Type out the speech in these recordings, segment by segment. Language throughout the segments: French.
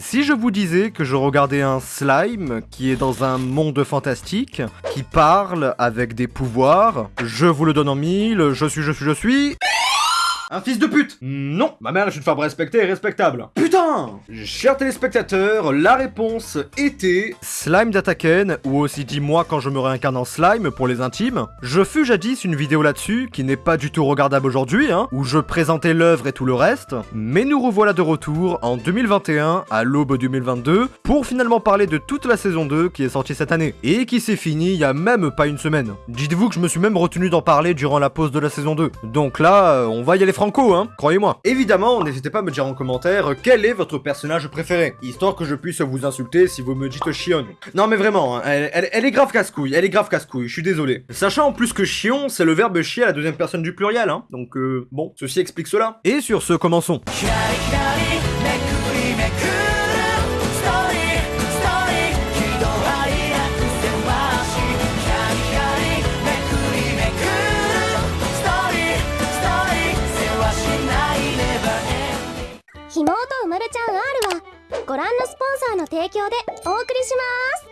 Si je vous disais que je regardais un slime qui est dans un monde fantastique, qui parle avec des pouvoirs, je vous le donne en mille, je suis, je suis, je suis... Un fils de pute Non Ma mère est une femme respectée et respectable. Putain Chers téléspectateurs, la réponse était... Slime d'Ataken, ou aussi dis-moi quand je me réincarne en slime pour les intimes. Je fus jadis une vidéo là-dessus, qui n'est pas du tout regardable aujourd'hui, hein, où je présentais l'œuvre et tout le reste, mais nous revoilà de retour en 2021, à l'aube 2022, pour finalement parler de toute la saison 2 qui est sortie cette année, et qui s'est finie il y a même pas une semaine. Dites-vous que je me suis même retenu d'en parler durant la pause de la saison 2. Donc là, euh, on va y aller franco, hein, croyez-moi. Évidemment, n'hésitez pas à me dire en commentaire quel est votre personnage préféré, histoire que je puisse vous insulter si vous me dites chion. Non mais vraiment, hein, elle, elle- elle est grave casse-couille, elle est grave casse-couille, je suis désolé. Sachant en plus que chion, c'est le verbe chier à la deuxième personne du pluriel, hein, donc euh, bon, ceci explique cela. Et sur ce, commençons. 供でお送りします。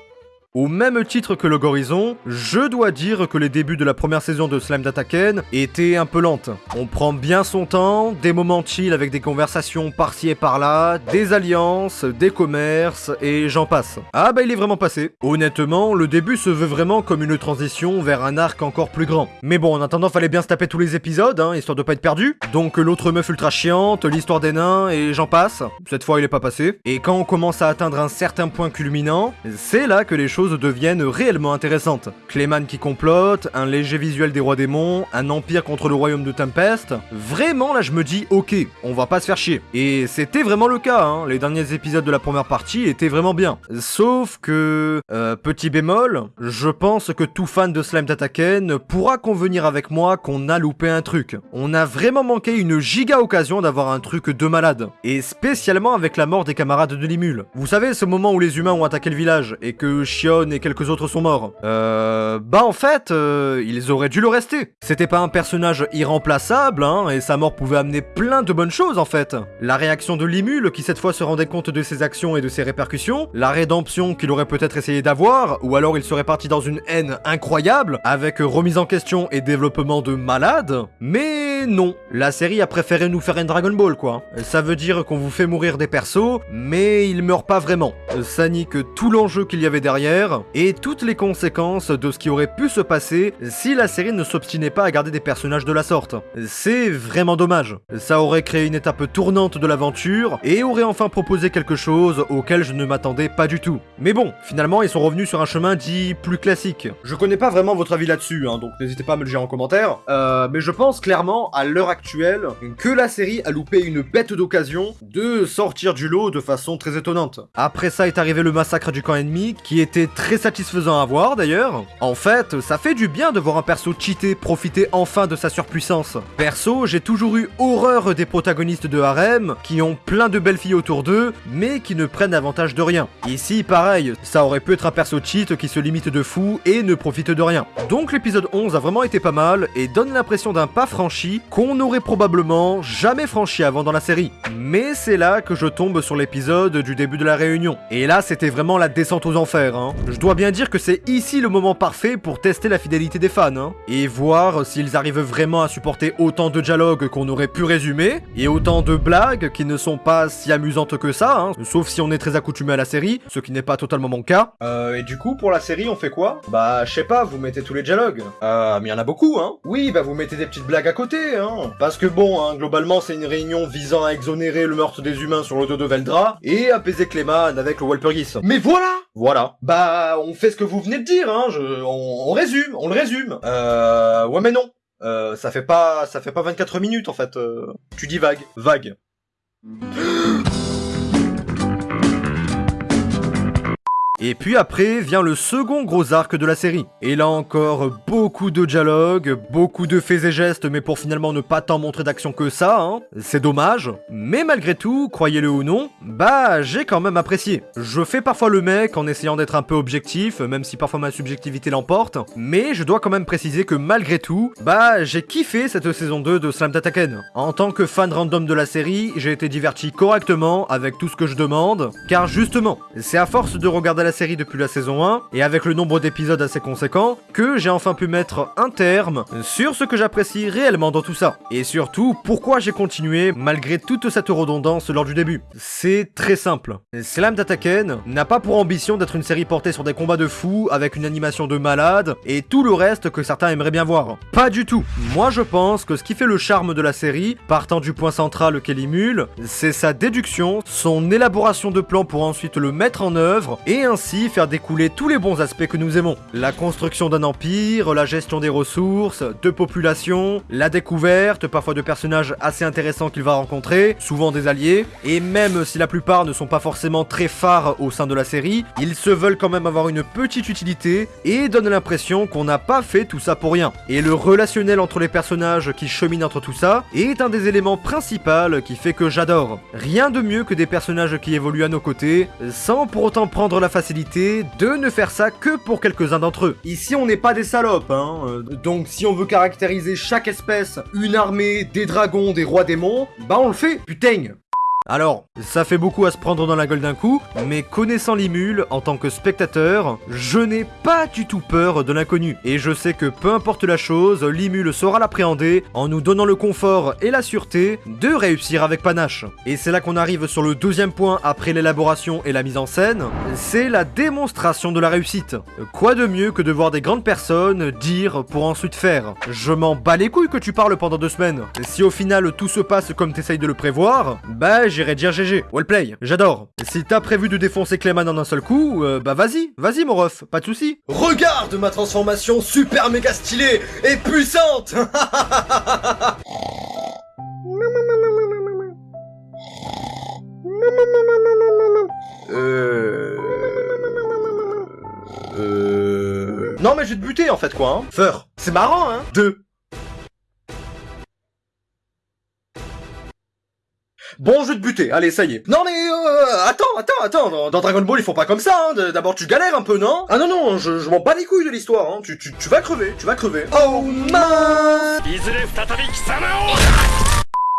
Au même titre que le Gorizon, je dois dire que les débuts de la première saison de Slime Dataken étaient un peu lentes. On prend bien son temps, des moments chill avec des conversations par-ci et par-là, des alliances, des commerces, et j'en passe. Ah bah il est vraiment passé. Honnêtement, le début se veut vraiment comme une transition vers un arc encore plus grand. Mais bon, en attendant, fallait bien se taper tous les épisodes, hein, histoire de pas être perdu. Donc l'autre meuf ultra chiante, l'histoire des nains, et j'en passe. Cette fois, il est pas passé. Et quand on commence à atteindre un certain point culminant, c'est là que les choses deviennent réellement intéressantes. Clayman qui complote, un léger visuel des rois démons, un empire contre le royaume de Tempest. Vraiment, là, je me dis, ok, on va pas se faire chier. Et c'était vraiment le cas, hein. Les derniers épisodes de la première partie étaient vraiment bien. Sauf que, euh, petit bémol, je pense que tout fan de Slime Tataken pourra convenir avec moi qu'on a loupé un truc. On a vraiment manqué une giga occasion d'avoir un truc de malade. Et spécialement avec la mort des camarades de Limul. Vous savez, ce moment où les humains ont attaqué le village et que Shion et quelques autres sont morts. Euh... Bah en fait, euh, ils auraient dû le rester. C'était pas un personnage irremplaçable, hein, et sa mort pouvait amener plein de bonnes choses en fait. La réaction de Limul qui cette fois se rendait compte de ses actions et de ses répercussions, la rédemption qu'il aurait peut-être essayé d'avoir, ou alors il serait parti dans une haine incroyable, avec remise en question et développement de malade. Mais non, la série a préféré nous faire un Dragon Ball quoi. Ça veut dire qu'on vous fait mourir des persos, mais ils meurent pas vraiment. Ça nique tout l'enjeu qu'il y avait derrière, et toutes les conséquences de ce qui aurait pu se passer si la série ne s'obstinait pas à garder des personnages de la sorte. C'est vraiment dommage. Ça aurait créé une étape tournante de l'aventure, et aurait enfin proposé quelque chose auquel je ne m'attendais pas du tout. Mais bon, finalement ils sont revenus sur un chemin dit plus classique. Je connais pas vraiment votre avis là-dessus, hein, donc n'hésitez pas à me le dire en commentaire, euh, mais je pense clairement, à l'heure actuelle, que la série a loupé une bête d'occasion de sortir du lot de façon très étonnante. Après ça est arrivé le massacre du camp ennemi, qui était très satisfaisant à voir d'ailleurs. En fait, ça fait du bien de voir un perso cheaté profiter enfin de sa surpuissance. Perso, j'ai toujours eu horreur des protagonistes de harem, qui ont plein de belles filles autour d'eux, mais qui ne prennent avantage de rien. Ici, pareil, ça aurait pu être un perso cheat qui se limite de fou et ne profite de rien. Donc l'épisode 11 a vraiment été pas mal, et donne l'impression d'un pas franchi qu'on n'aurait probablement jamais franchi avant dans la série. Mais c'est là que je tombe sur l'épisode du début de la réunion. Et là, c'était vraiment la descente aux enfers, hein. Je dois bien dire que c'est ici le moment parfait pour tester la fidélité des fans, hein. Et voir s'ils arrivent vraiment à supporter autant de dialogues qu'on aurait pu résumer, et autant de blagues qui ne sont pas si amusantes que ça, hein. Sauf si on est très accoutumé à la série, ce qui n'est pas totalement mon cas. Euh, et du coup, pour la série, on fait quoi? Bah, je sais pas, vous mettez tous les dialogues. Euh, mais y en a beaucoup, hein. Oui, bah vous mettez des petites blagues à côté, hein. Parce que bon, hein, globalement, c'est une réunion visant à exonérer le meurtre des humains sur le dos de Veldra, et apaiser Cléman avec le Walpurgis. Mais voilà Voilà. Bah, on fait ce que vous venez de dire, hein. Je, on, on résume, on le résume. Euh, ouais mais non. Euh, ça fait pas, ça fait pas 24 minutes en fait. euh. tu dis vague, vague. Et puis après vient le second gros arc de la série. Et là encore, beaucoup de dialogues, beaucoup de faits et gestes, mais pour finalement ne pas tant montrer d'action que ça, hein. C'est dommage. Mais malgré tout, croyez-le ou non, bah j'ai quand même apprécié. Je fais parfois le mec en essayant d'être un peu objectif, même si parfois ma subjectivité l'emporte, mais je dois quand même préciser que malgré tout, bah j'ai kiffé cette saison 2 de Slam Dataken. En tant que fan random de la série, j'ai été diverti correctement avec tout ce que je demande, car justement, c'est à force de regarder la série depuis la saison 1, et avec le nombre d'épisodes assez conséquent, que j'ai enfin pu mettre un terme sur ce que j'apprécie réellement dans tout ça. Et surtout, pourquoi j'ai continué malgré toute cette redondance lors du début. C'est très simple. Slam Dataken n'a pas pour ambition d'être une série portée sur des combats de fous avec une animation de malade et tout le reste que certains aimeraient bien voir. Pas du tout. Moi je pense que ce qui fait le charme de la série, partant du point central qu'elle émule, c'est sa déduction, son élaboration de plans pour ensuite le mettre en œuvre et ainsi faire découler tous les bons aspects que nous aimons. La construction d'un empire, la gestion des ressources, de population, la découverte, parfois de personnages assez intéressants qu'il va rencontrer, souvent des alliés, et même si la plupart ne sont pas forcément très phares au sein de la série, ils se veulent quand même avoir une petite utilité et donnent l'impression qu'on n'a pas fait tout ça pour rien. Et le relationnel entre les personnages qui cheminent entre tout ça est un des éléments principaux qui fait que j'adore. Rien de mieux que des personnages qui évoluent à nos côtés, sans pour autant prendre la facilité de ne faire ça que pour quelques-uns d'entre eux. Ici on n'est pas des salopes, hein, euh, donc si on veut caractériser chaque espèce, une armée, des dragons, des rois démons, bah on le fait, putain alors, ça fait beaucoup à se prendre dans la gueule d'un coup, mais connaissant Limule, en tant que spectateur, je n'ai pas du tout peur de l'inconnu. Et je sais que peu importe la chose, Limule saura l'appréhender en nous donnant le confort et la sûreté de réussir avec panache. Et c'est là qu'on arrive sur le deuxième point après l'élaboration et la mise en scène, c'est la démonstration de la réussite. Quoi de mieux que de voir des grandes personnes dire pour ensuite faire Je m'en bats les couilles que tu parles pendant deux semaines. Si au final tout se passe comme t'essayes de le prévoir, bah j'irai dire GG. Wellplay, j'adore. Si t'as prévu de défoncer Clayman en un seul coup, euh, bah vas-y, vas-y mon ref, pas de soucis. Regarde ma transformation super méga stylée et puissante Euh... Euh... Non mais je vais te buter en fait quoi, hein. Feur. C'est marrant hein. Deux. Bon, je vais te buter, allez, ça y est. Non mais euh, attends, attends, attends, dans, Dragon Ball ils font pas comme ça, hein. D'abord tu galères un peu, non? Ah non non, je, m'en bats les couilles de l'histoire, hein. Tu, tu, tu vas crever, tu vas crever. Oh mince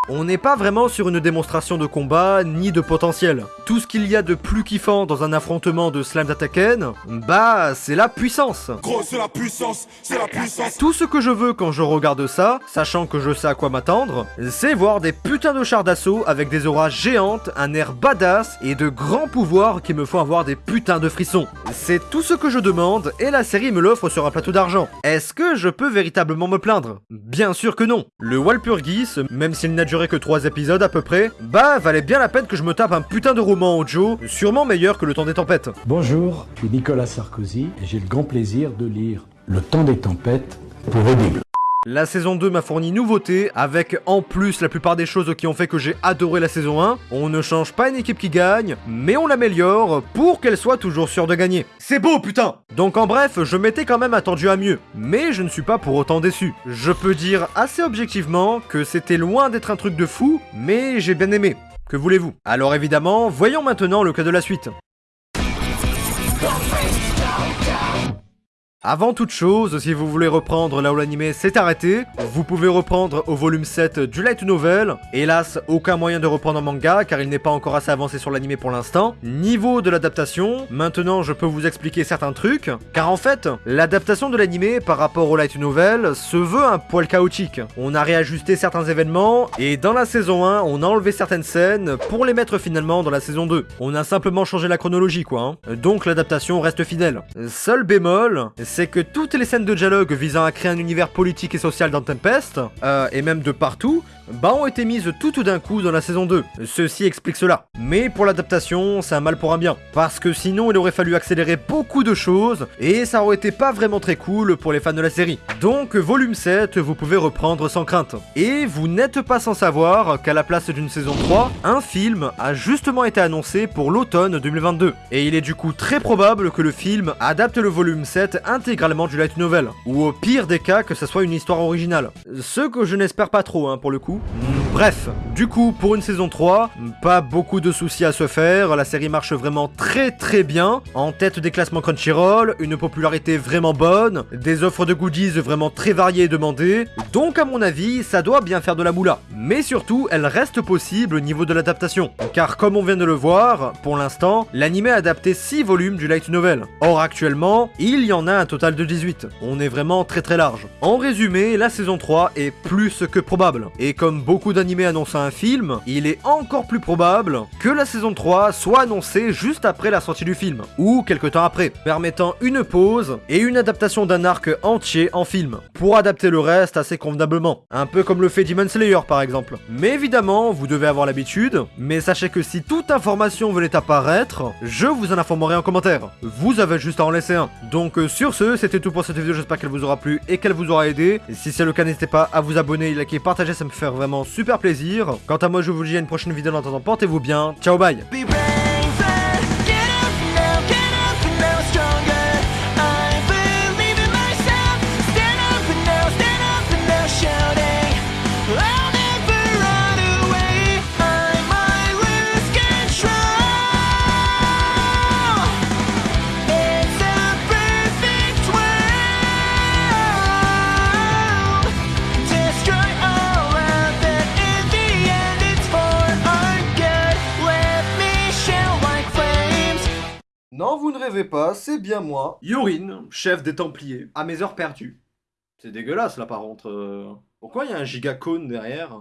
On n'est pas vraiment sur une démonstration de combat ni de potentiel. Tout ce qu'il y a de plus kiffant dans un affrontement de Slam Dataken, bah c'est la puissance. Gros, c'est la puissance, c'est la puissance. Tout ce que je veux quand je regarde ça, sachant que je sais à quoi m'attendre, c'est voir des putains de chars d'assaut avec des auras géantes, un air badass et de grands pouvoirs qui me font avoir des putains de frissons. C'est tout ce que je demande et la série me l'offre sur un plateau d'argent. Est-ce que je peux véritablement me plaindre? Bien sûr que non. Le Walpurgis, même s'il n'a duré que 3 épisodes à peu près, bah valait bien la peine que je me tape un putain de roman audio, sûrement meilleur que Le Temps des Tempêtes. Bonjour, je suis Nicolas Sarkozy et j'ai le grand plaisir de lire Le temps des tempêtes pour Audible. La saison 2 m'a fourni nouveauté, avec en plus la plupart des choses qui ont fait que j'ai adoré la saison 1. On ne change pas une équipe qui gagne, mais on l'améliore pour qu'elle soit toujours sûre de gagner. C'est beau putain Donc en bref, je m'étais quand même attendu à mieux, mais je ne suis pas pour autant déçu. Je peux dire assez objectivement que c'était loin d'être un truc de fou, mais j'ai bien aimé. Que voulez-vous? Alors évidemment, voyons maintenant le cas de la suite. Avant toute chose, si vous voulez reprendre là où l'anime s'est arrêté, vous pouvez reprendre au volume 7 du light novel. Hélas, aucun moyen de reprendre en manga car il n'est pas encore assez avancé sur l'anime pour l'instant. Niveau de l'adaptation, maintenant je peux vous expliquer certains trucs, car en fait, l'adaptation de l'anime par rapport au light novel se veut un poil chaotique. On a réajusté certains événements et dans la saison 1, on a enlevé certaines scènes pour les mettre finalement dans la saison 2. On a simplement changé la chronologie quoi. hein. Donc l'adaptation reste fidèle. Seul bémol, c'est que toutes les scènes de dialogue visant à créer un univers politique et social dans Tempest, euh, et même de partout, bah ont été mises tout d'un coup dans la saison 2. Ceci explique cela. Mais pour l'adaptation, c'est un mal pour un bien. Parce que sinon, il aurait fallu accélérer beaucoup de choses, et ça aurait été pas vraiment très cool pour les fans de la série. Donc, volume 7, vous pouvez reprendre sans crainte. Et vous n'êtes pas sans savoir qu'à la place d'une saison 3, un film a justement été annoncé pour l'automne 2022. Et il est du coup très probable que le film adapte le volume 7 intégralement du light novel. Ou au pire des cas, que ça soit une histoire originale. Ce que je n'espère pas trop, hein, pour le coup. Bref, du coup, pour une saison 3, pas beaucoup de soucis à se faire, la série marche vraiment très très bien, en tête des classements Crunchyroll, une popularité vraiment bonne, des offres de goodies vraiment très variées et demandées, donc à mon avis, ça doit bien faire de la moula. Mais surtout, elle reste possible au niveau de l'adaptation, car comme on vient de le voir, pour l'instant, l'anime a adapté 6 volumes du light novel. Or actuellement, il y en a un total de 18. On est vraiment très très large. En résumé, la saison 3 est plus que probable. Et comme beaucoup d'animés annoncent un film, il est encore plus probable que la saison 3 soit annoncée juste après la sortie du film, ou quelque temps après, permettant une pause et une adaptation d'un arc entier en film, pour adapter le reste assez convenablement. Un peu comme le fait Demon Slayer par exemple. Mais évidemment, vous devez avoir l'habitude, mais sachez que si toute information venait apparaître, je vous en informerai en commentaire. Vous avez juste à en laisser un. Donc euh, sur ce, c'était tout pour cette vidéo, j'espère qu'elle vous aura plu et qu'elle vous aura aidé. Et si c'est le cas, n'hésitez pas à vous abonner, liker, partager, ça me fait vraiment super plaisir. Quant à moi, je vous dis à une prochaine vidéo, en attendant, portez-vous bien, ciao bye rêvez pas, c'est bien moi, Yorin, chef des Templiers, à mes heures perdues. C'est dégueulasse là par contre. euh. Pourquoi il y a un gigacone derrière?